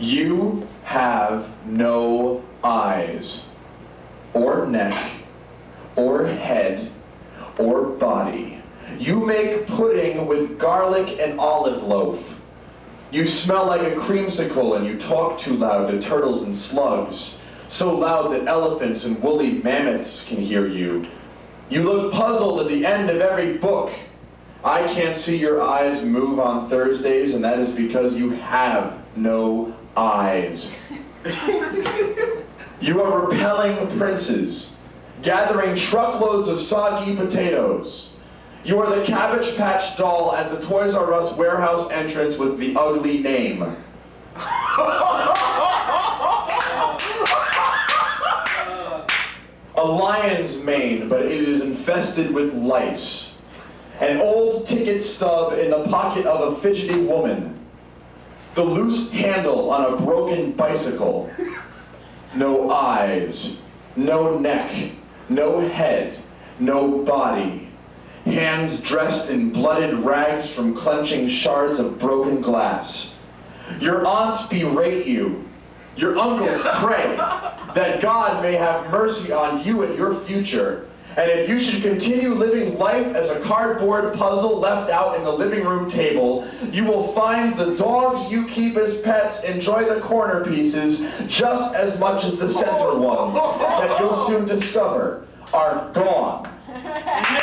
You have no eyes, or neck, or head, or body. You make pudding with garlic and olive loaf. You smell like a creamsicle and you talk too loud to turtles and slugs, so loud that elephants and woolly mammoths can hear you. You look puzzled at the end of every book. I can't see your eyes move on Thursdays, and that is because you have no eyes. you are repelling princes, gathering truckloads of soggy potatoes. You are the Cabbage Patch doll at the Toys R Us warehouse entrance with the ugly name. A lion's mane, but it is infested with lice. An old ticket stub in the pocket of a fidgety woman. The loose handle on a broken bicycle. No eyes, no neck, no head, no body. Hands dressed in blooded rags from clenching shards of broken glass. Your aunts berate you. Your uncles pray that God may have mercy on you and your future. And if you should continue living life as a cardboard puzzle left out in the living room table, you will find the dogs you keep as pets enjoy the corner pieces just as much as the center ones that you'll soon discover are gone.